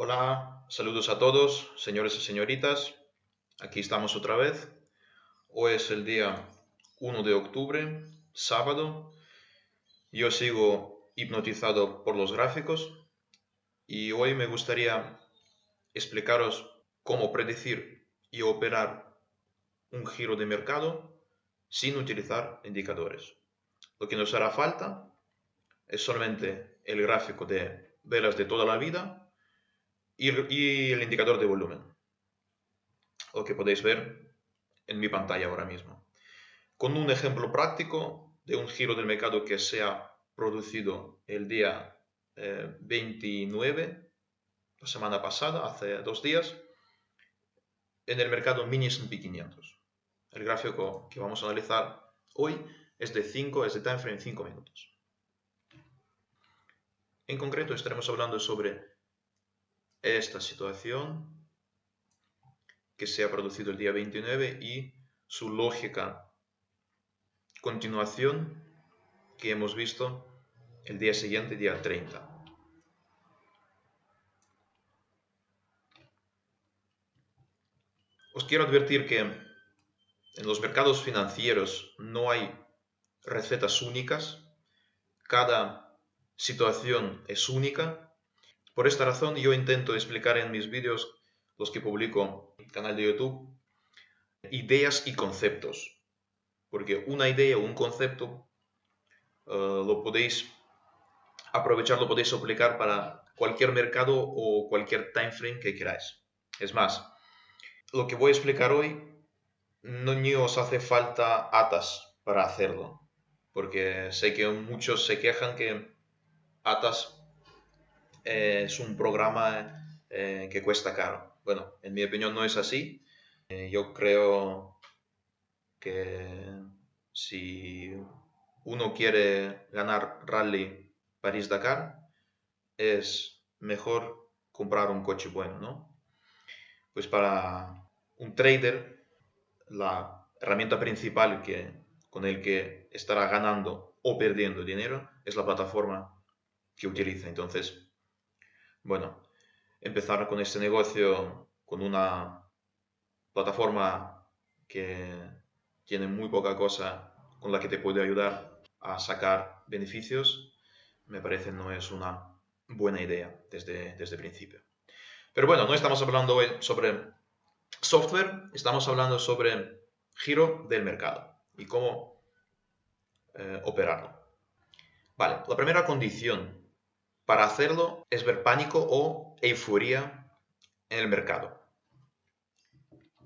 Hola, saludos a todos, señores y señoritas. Aquí estamos otra vez. Hoy es el día 1 de octubre, sábado. Yo sigo hipnotizado por los gráficos y hoy me gustaría explicaros cómo predecir y operar un giro de mercado sin utilizar indicadores. Lo que nos hará falta es solamente el gráfico de velas de toda la vida y, el indicador de volumen, lo que podéis ver en mi pantalla ahora mismo. Con un ejemplo práctico de un giro del mercado que se ha producido el día 29, eh, la semana pasada, hace dos días, en el mercado mini S&P 500. El gráfico que vamos a analizar hoy es de 5, es de time frame 5 minutos. En concreto estaremos hablando sobre esta situación que se ha producido el día 29 y su lógica continuación que hemos visto el día siguiente, día 30. Os quiero advertir que en los mercados financieros no hay recetas únicas, cada situación es única por esta razón yo intento explicar en mis vídeos, los que publico en el canal de YouTube, ideas y conceptos. Porque una idea o un concepto eh, lo podéis aprovechar, lo podéis aplicar para cualquier mercado o cualquier time frame que queráis. Es más, lo que voy a explicar hoy no ni os hace falta atas para hacerlo. Porque sé que muchos se quejan que atas es un programa eh, que cuesta caro. Bueno, en mi opinión no es así. Eh, yo creo que si uno quiere ganar rally París-Dakar, es mejor comprar un coche bueno, ¿no? Pues para un trader, la herramienta principal que, con el que estará ganando o perdiendo dinero es la plataforma que utiliza. Entonces, bueno, empezar con este negocio con una plataforma que tiene muy poca cosa con la que te puede ayudar a sacar beneficios, me parece no es una buena idea desde, desde el principio. Pero bueno, no estamos hablando hoy sobre software, estamos hablando sobre giro del mercado y cómo eh, operarlo. Vale, la primera condición para hacerlo es ver pánico o euforia en el mercado.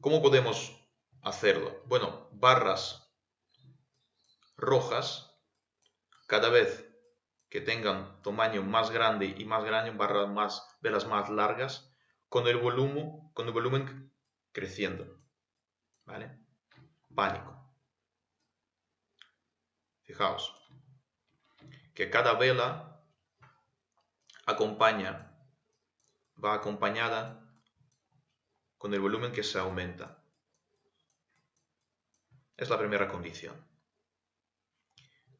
¿Cómo podemos hacerlo? Bueno, barras rojas, cada vez que tengan tamaño más grande y más grande, barras más, velas más largas, con el volumen, con el volumen creciendo. ¿Vale? Pánico. Fijaos que cada vela acompaña, va acompañada con el volumen que se aumenta. Es la primera condición.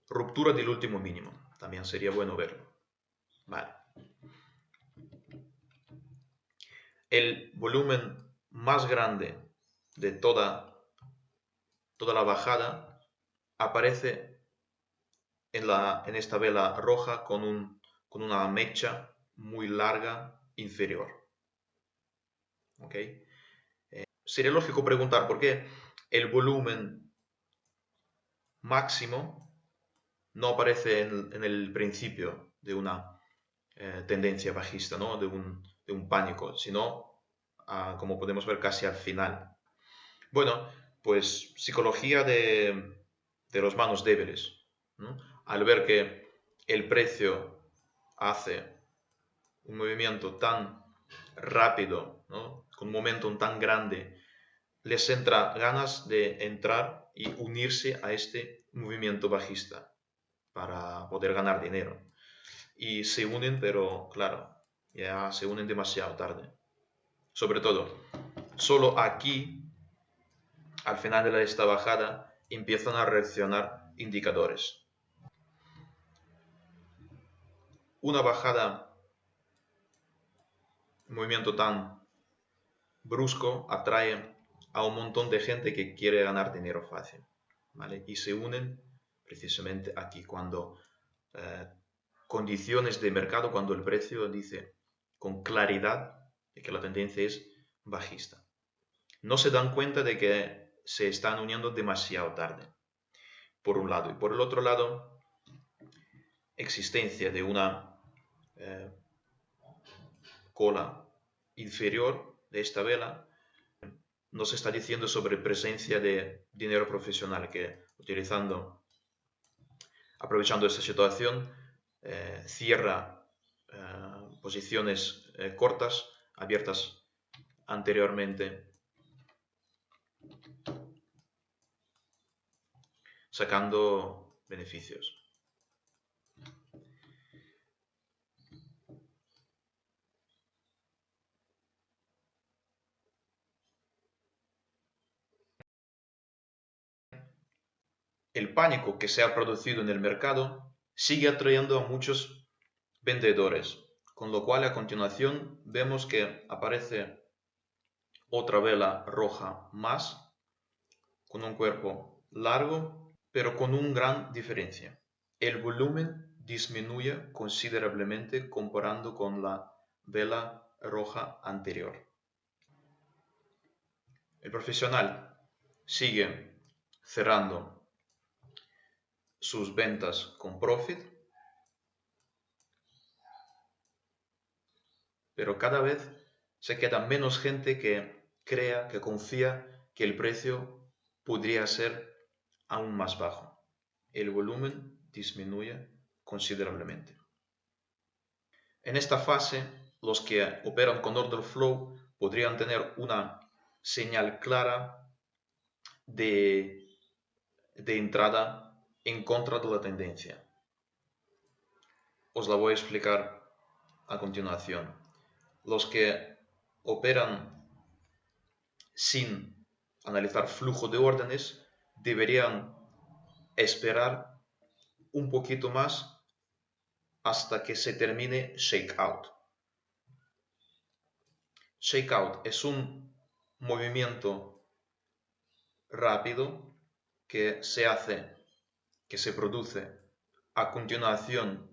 Ruptura del último mínimo. También sería bueno verlo. Vale. El volumen más grande de toda, toda la bajada aparece en, la, en esta vela roja con un con una mecha muy larga inferior. ¿Ok? Eh, sería lógico preguntar por qué el volumen máximo no aparece en, el principio de una eh, tendencia bajista, ¿no? de, un, pánico, sino, ah, como podemos ver, casi al final. Bueno, pues psicología de, los manos débiles. Al ver que el precio hace un movimiento tan rápido, con un momento tan grande, les entra ganas de entrar y unirse a este movimiento bajista para poder ganar dinero. Y se unen, pero claro, ya se unen demasiado tarde. Sobre todo, solo aquí, al final de esta bajada, empiezan a reaccionar indicadores. Una bajada un movimiento tan brusco atrae a un montón de gente que quiere ganar dinero fácil. ¿vale? Y se unen precisamente aquí, cuando eh, condiciones de mercado, cuando el precio dice con claridad que la tendencia es bajista. No se dan cuenta de que se están uniendo demasiado tarde, por un lado. Y por el otro lado, existencia de una eh, cola inferior de esta vela nos está diciendo sobre presencia de dinero profesional que utilizando, aprovechando esta situación, eh, cierra eh, posiciones cortas abiertas anteriormente sacando beneficios. El pánico que se ha producido en el mercado sigue atrayendo a muchos vendedores, con lo cual a continuación vemos que aparece otra vela roja más, con un cuerpo largo, pero con una gran diferencia. El volumen disminuye considerablemente comparando con la vela roja anterior. El profesional sigue cerrando sus ventas con profit pero cada vez se queda menos gente que crea, que confía que el precio podría ser aún más bajo. El volumen disminuye considerablemente. En esta fase, los que operan con order flow podrían tener una señal clara de, de entrada en contra de la tendencia. Os la voy a explicar a continuación los que operan sin analizar flujo de órdenes deberían esperar un poquito más hasta que se termine shakeout. Shakeout es un movimiento rápido que se hace, que se produce a continuación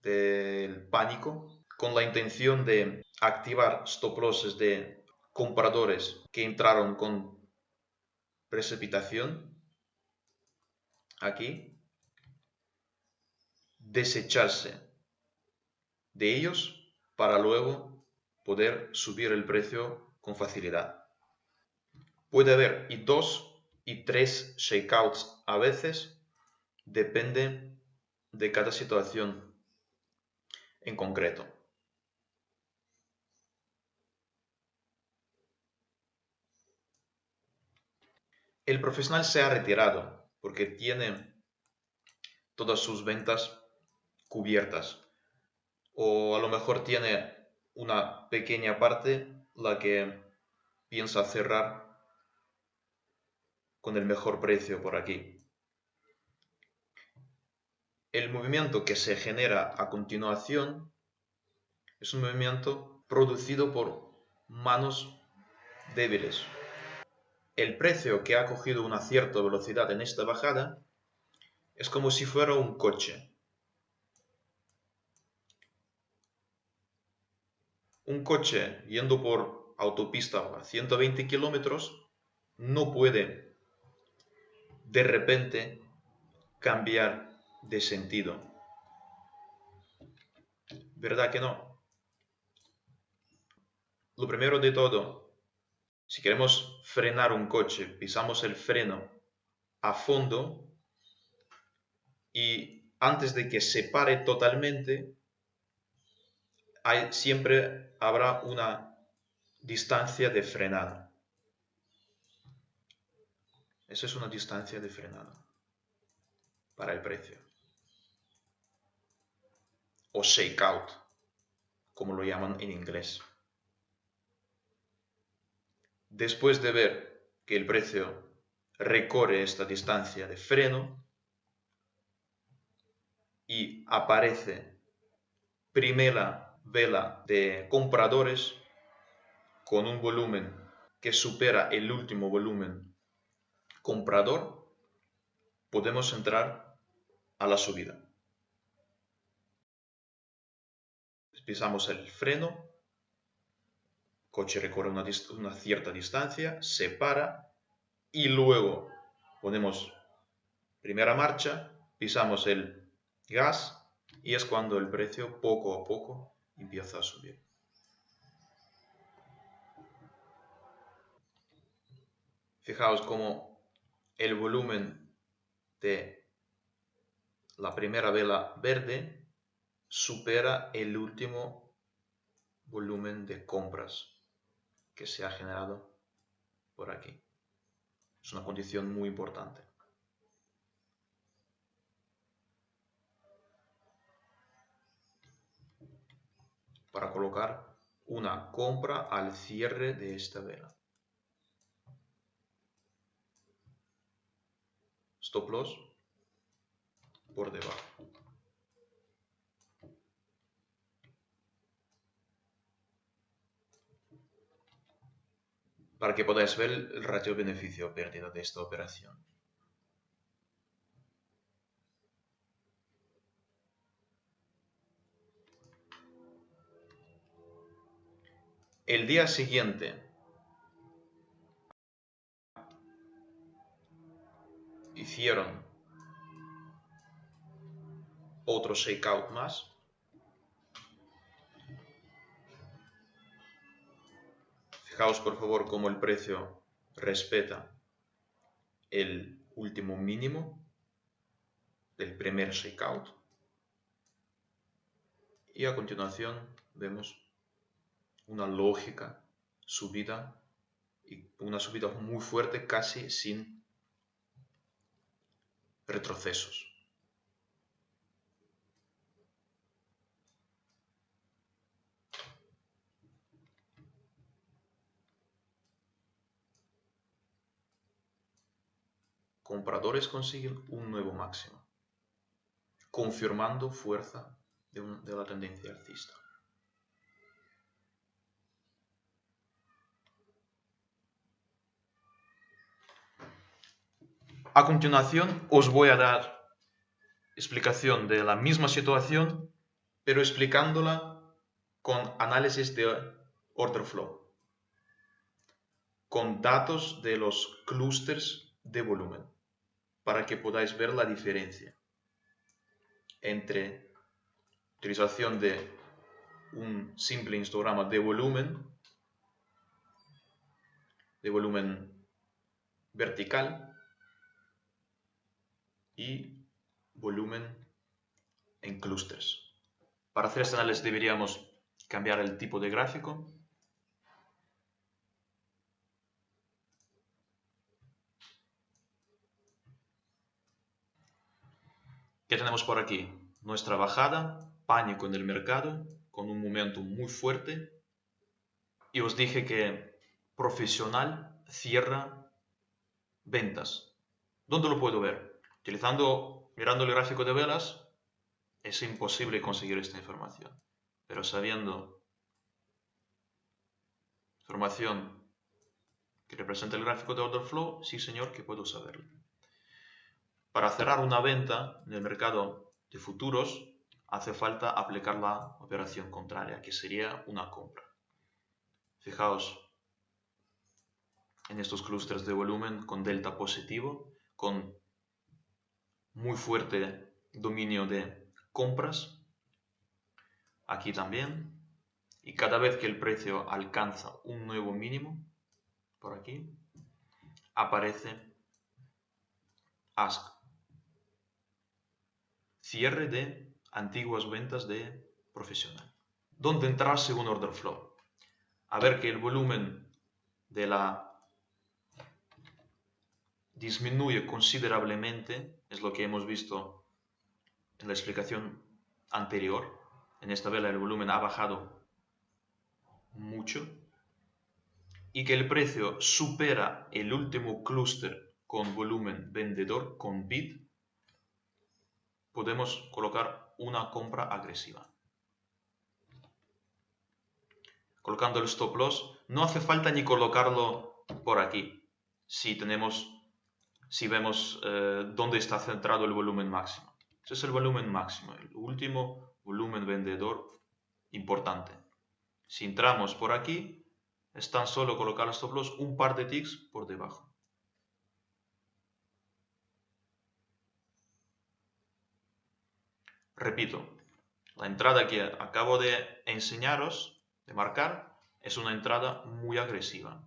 del pánico con la intención de activar stop losses de compradores que entraron con precipitación aquí desecharse de ellos para luego poder subir el precio con facilidad. Puede haber y dos y tres shakeouts a veces, depende de cada situación en concreto. el profesional se ha retirado porque tiene todas sus ventas cubiertas o a lo mejor tiene una pequeña parte la que piensa cerrar con el mejor precio por aquí. El movimiento que se genera a continuación es un movimiento producido por manos débiles el precio que ha cogido una cierta velocidad en esta bajada es como si fuera un coche. Un coche yendo por autopista a 120 kilómetros no puede de repente cambiar de sentido. ¿Verdad que no? Lo primero de todo, si queremos frenar un coche, pisamos el freno a fondo y antes de que se pare totalmente, siempre habrá una distancia de frenada. Esa es una distancia de frenada para el precio. O shakeout, como lo llaman en inglés. Después de ver que el precio recorre esta distancia de freno y aparece primera vela de compradores con un volumen que supera el último volumen comprador, podemos entrar a la subida. Pisamos el freno, coche recorre una, una cierta distancia, se para y luego ponemos primera marcha, pisamos el gas y es cuando el precio poco a poco empieza a subir. Fijaos cómo el volumen de la primera vela verde supera el último volumen de compras que se ha generado por aquí. Es una condición muy importante. para colocar una compra al cierre de esta vela. Stop loss por debajo. Para que podáis ver el ratio beneficio pérdida de esta operación. El día siguiente, hicieron otro shakeout más. Fijaos por favor cómo el precio respeta el último mínimo del primer shakeout. Y a continuación vemos una lógica subida y una subida muy fuerte casi sin retrocesos. Compradores consiguen un nuevo máximo, confirmando fuerza de, la tendencia alcista. A continuación os voy a dar explicación de la misma situación, pero explicándola con análisis de order flow, con datos de los clústeres de volumen, para que podáis ver la diferencia entre utilización de un simple histograma de volumen, de volumen vertical, y volumen en clústeres. Para hacer este análisis deberíamos cambiar el tipo de gráfico. ¿Qué tenemos por aquí? Nuestra bajada, pánico en el mercado, con un momento muy fuerte. Y os dije que profesional cierra ventas. ¿Dónde lo puedo ver? Utilizando, mirando el gráfico de velas, es imposible conseguir esta información. Pero sabiendo información que representa el gráfico de order flow, sí señor que puedo saberlo. Para cerrar una venta en el mercado de futuros, hace falta aplicar la operación contraria, que sería una compra. Fijaos en estos clústeres de volumen con delta positivo, con muy fuerte dominio de compras. Aquí también. Y cada vez que el precio alcanza un nuevo mínimo, por aquí, aparece ask. Cierre de antiguas ventas de profesional. ¿Dónde entrar según order flow? A ver que el volumen de la disminuye considerablemente, es lo que hemos visto en la explicación anterior. En esta vela el volumen ha bajado mucho y que el precio supera el último clúster con volumen vendedor, con bid, podemos colocar una compra agresiva. colocando el stop loss, no hace falta ni colocarlo por aquí. Si tenemos, si vemos eh, dónde está centrado el volumen máximo. Ese es el volumen máximo, el último volumen vendedor importante. Si entramos por aquí, es tan solo colocar el stop loss un par de ticks por debajo. Repito, la entrada que acabo de enseñaros, de marcar, es una entrada muy agresiva.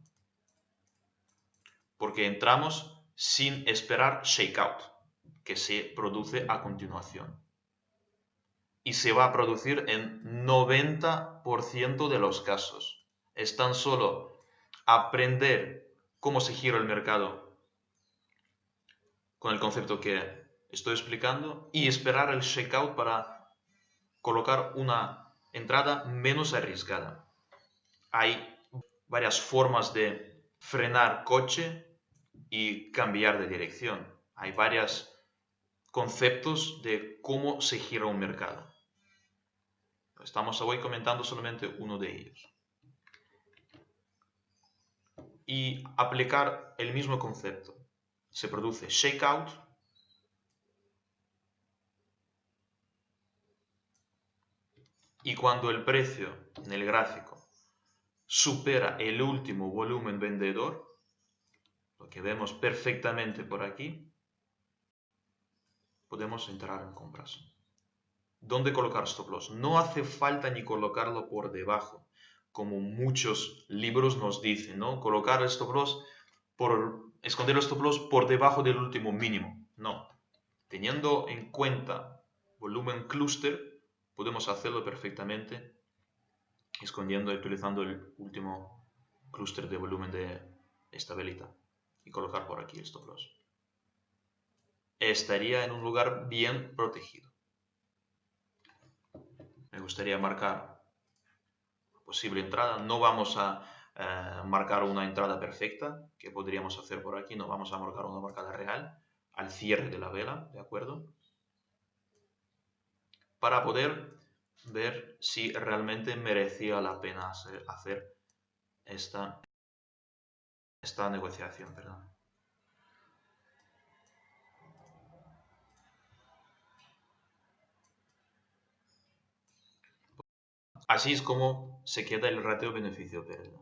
Porque entramos sin esperar shakeout, que se produce a continuación. Y se va a producir en 90% de los casos. Es tan solo aprender cómo se gira el mercado con el concepto que estoy explicando y esperar el checkout para colocar una entrada menos arriesgada. Hay varias formas de frenar coche y cambiar de dirección. Hay varios conceptos de cómo se gira un mercado. Estamos hoy comentando solamente uno de ellos. Y aplicar el mismo concepto. Se produce shakeout Y cuando el precio en el gráfico supera el último volumen vendedor, lo que vemos perfectamente por aquí, podemos entrar en compras. ¿Dónde colocar stop loss? No hace falta ni colocarlo por debajo, como muchos libros nos dicen, ¿no? Colocar el stop por esconder el stop loss por debajo del último mínimo. No. Teniendo en cuenta volumen clúster, podemos hacerlo perfectamente escondiendo y utilizando el último clúster de volumen de esta velita y colocar por aquí el stop loss. Estaría en un lugar bien protegido. Me gustaría marcar posible entrada. No vamos a eh, marcar una entrada perfecta que podríamos hacer por aquí. No vamos a marcar una marcada real al cierre de la vela, ¿de acuerdo? Para poder ver si realmente merecía la pena hacer, esta, esta negociación. Perdón. Así es como se queda el ratio beneficio-pérdida.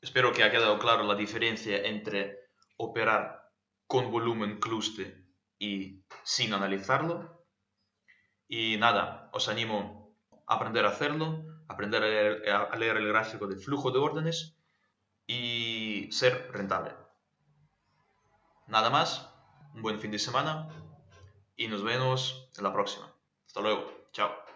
Espero que haya quedado claro la diferencia entre operar con volumen cluste y sin analizarlo y nada, os animo a aprender a hacerlo, aprender a leer, el gráfico de flujo de órdenes y ser rentable. Nada más, un buen fin de semana y nos vemos en la próxima. Hasta luego, chao.